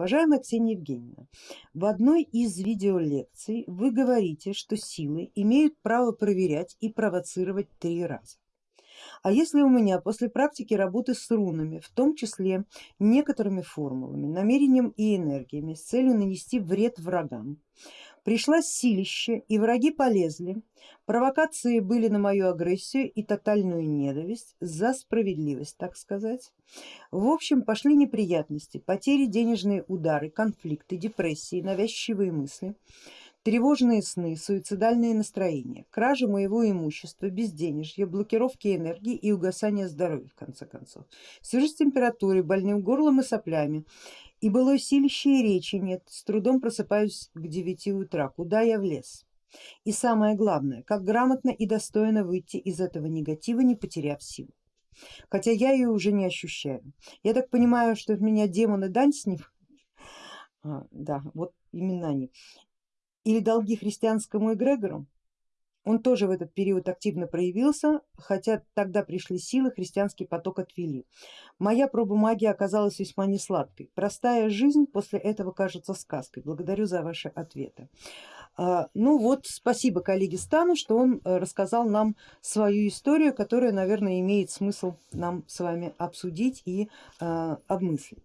Уважаемая Ксения Евгеньевна, в одной из видеолекций вы говорите, что силы имеют право проверять и провоцировать три раза. А если у меня после практики работы с рунами, в том числе некоторыми формулами, намерением и энергиями с целью нанести вред врагам, Пришло силище и враги полезли, провокации были на мою агрессию и тотальную ненависть за справедливость, так сказать. В общем пошли неприятности, потери, денежные удары, конфликты, депрессии, навязчивые мысли, тревожные сны, суицидальные настроения, кража моего имущества, безденежье, блокировки энергии и угасание здоровья в конце концов. Свяжусь с температурой, больным горлом и соплями и былой силища и речи нет, с трудом просыпаюсь к девяти утра, куда я влез? И самое главное, как грамотно и достойно выйти из этого негатива, не потеряв силу. Хотя я ее уже не ощущаю. Я так понимаю, что в меня демоны дань с ним, а, да, вот именно они, или долги христианскому эгрегору, он тоже в этот период активно проявился, хотя тогда пришли силы, христианский поток отвели. Моя проба магии оказалась весьма несладкой. Простая жизнь после этого кажется сказкой. Благодарю за ваши ответы. А, ну вот, спасибо коллеге Стану, что он э, рассказал нам свою историю, которая, наверное, имеет смысл нам с вами обсудить и а, обмыслить.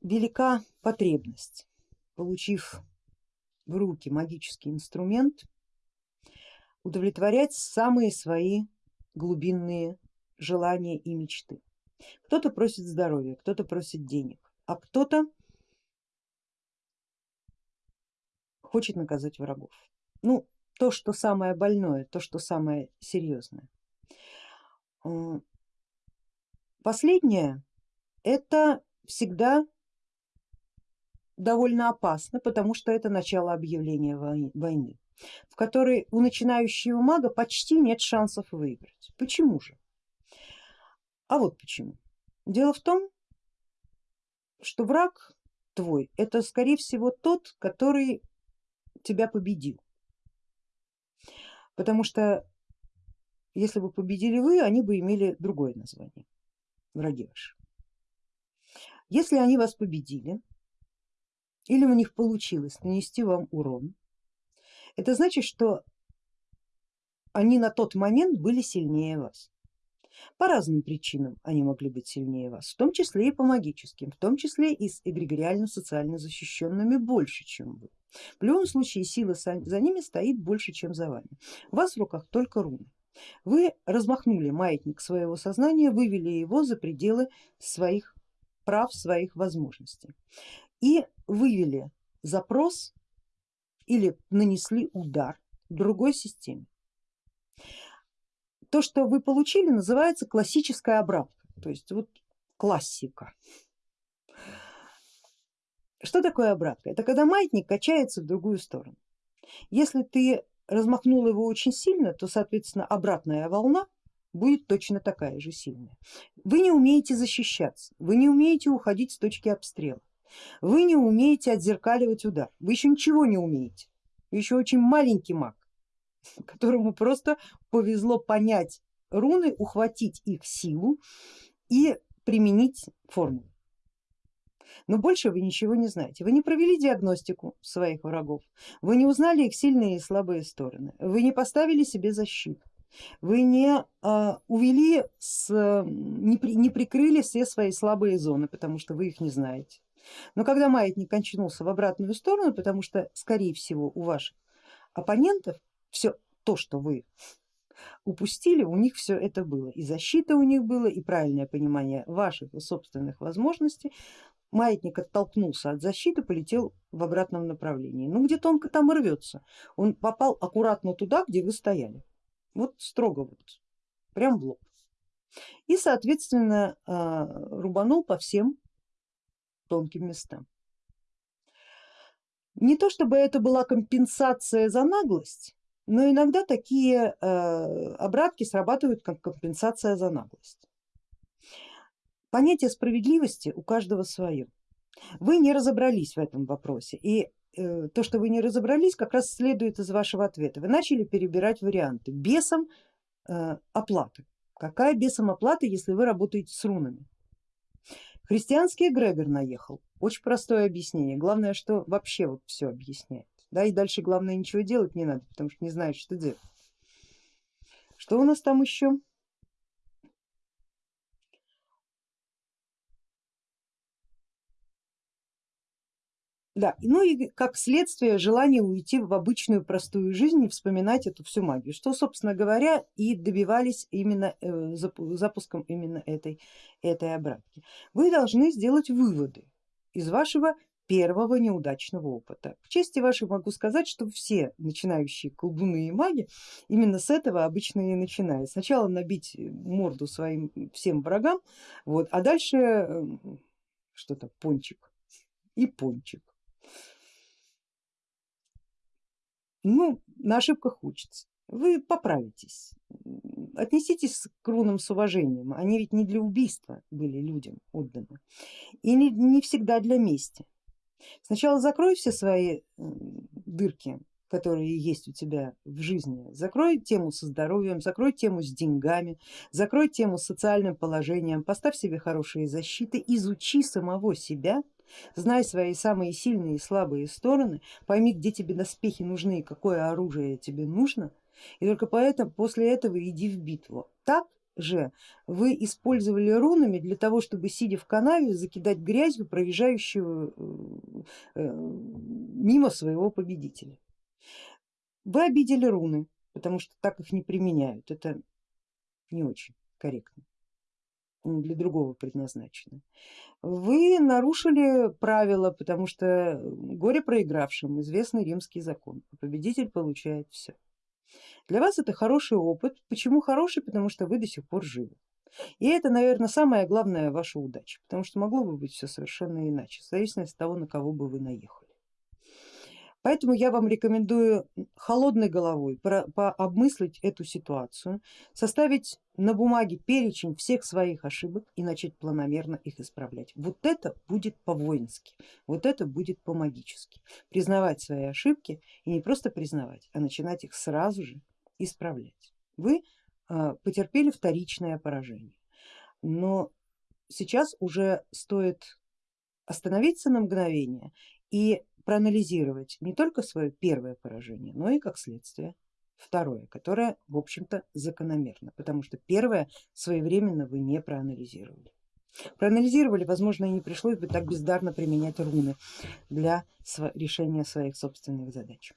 Велика потребность, получив в руки магический инструмент, удовлетворять самые свои глубинные желания и мечты. Кто-то просит здоровья, кто-то просит денег, а кто-то хочет наказать врагов. Ну, то, что самое больное, то, что самое серьезное. Последнее это всегда довольно опасно, потому что это начало объявления войны, в которой у начинающего мага почти нет шансов выиграть. Почему же? А вот почему. Дело в том, что враг твой это скорее всего тот, который тебя победил. Потому что если бы победили вы, они бы имели другое название, враги ваши. Если они вас победили, или у них получилось нанести вам урон, это значит, что они на тот момент были сильнее вас. По разным причинам они могли быть сильнее вас, в том числе и по магическим, в том числе и с эгрегориально социально защищенными больше, чем вы. В любом случае сила за ними стоит больше, чем за вами. У вас в руках только руны. Вы размахнули маятник своего сознания, вывели его за пределы своих прав, своих возможностей и вывели запрос или нанесли удар другой системе. То, что вы получили, называется классическая обратка, то есть вот классика. Что такое обратка? Это когда маятник качается в другую сторону. Если ты размахнул его очень сильно, то соответственно обратная волна будет точно такая же сильная. Вы не умеете защищаться, вы не умеете уходить с точки обстрела. Вы не умеете отзеркаливать удар, вы еще ничего не умеете, вы еще очень маленький маг, которому просто повезло понять руны, ухватить их силу и применить формулу. Но больше вы ничего не знаете. Вы не провели диагностику своих врагов, вы не узнали их сильные и слабые стороны, вы не поставили себе защиту, вы не а, увели, с, не, при, не прикрыли все свои слабые зоны, потому что вы их не знаете. Но когда маятник кончнулся в обратную сторону, потому что скорее всего у ваших оппонентов все то, что вы упустили, у них все это было. И защита у них было, и правильное понимание ваших собственных возможностей. Маятник оттолкнулся от защиты, полетел в обратном направлении. Ну где тонко там рвется. Он попал аккуратно туда, где вы стояли. Вот строго вот, прям в лоб. И соответственно а, рубанул по всем тонким местам. Не то чтобы это была компенсация за наглость, но иногда такие э, обратки срабатывают как компенсация за наглость. Понятие справедливости у каждого свое. Вы не разобрались в этом вопросе и э, то, что вы не разобрались, как раз следует из вашего ответа. Вы начали перебирать варианты. Бесом э, оплаты. Какая бесом оплата, если вы работаете с рунами? Христианский эгрегор наехал, очень простое объяснение, главное, что вообще вот все объясняет. Да, и дальше главное ничего делать не надо, потому что не знаешь, что делать. Что у нас там еще? Да, ну и как следствие желание уйти в обычную простую жизнь и вспоминать эту всю магию, что собственно говоря и добивались именно э, запуском именно этой, этой обратки. Вы должны сделать выводы из вашего первого неудачного опыта. К чести вашей могу сказать, что все начинающие колдуны и маги именно с этого обычно и начинают. Сначала набить морду своим всем врагам, вот, а дальше эм, что-то пончик и пончик. Ну, на ошибках учатся. Вы поправитесь, отнеситесь к рунам с уважением, они ведь не для убийства были людям отданы. И не, не всегда для мести. Сначала закрой все свои дырки, которые есть у тебя в жизни, закрой тему со здоровьем, закрой тему с деньгами, закрой тему с социальным положением, поставь себе хорошие защиты, изучи самого себя, знай свои самые сильные и слабые стороны, пойми, где тебе доспехи нужны и какое оружие тебе нужно, и только поэтому после этого иди в битву. Так же вы использовали рунами для того, чтобы сидя в канаве закидать грязью проезжающего э, э, мимо своего победителя. Вы обидели руны, потому что так их не применяют, это не очень корректно, для другого предназначено. Вы нарушили правила, потому что горе проигравшим известный римский закон, победитель получает все. Для вас это хороший опыт. Почему хороший? Потому что вы до сих пор живы. И это, наверное, самая главная ваша удача, потому что могло бы быть все совершенно иначе, в зависимости от того, на кого бы вы наехали. Поэтому я вам рекомендую холодной головой пообмыслить эту ситуацию, составить на бумаге перечень всех своих ошибок и начать планомерно их исправлять. Вот это будет по-воински, вот это будет по-магически. Признавать свои ошибки и не просто признавать, а начинать их сразу же исправлять. Вы а, потерпели вторичное поражение, но сейчас уже стоит остановиться на мгновение и проанализировать не только свое первое поражение, но и как следствие второе, которое в общем-то закономерно, потому что первое своевременно вы не проанализировали. Проанализировали, возможно, и не пришлось бы так бездарно применять руны для решения своих собственных задач.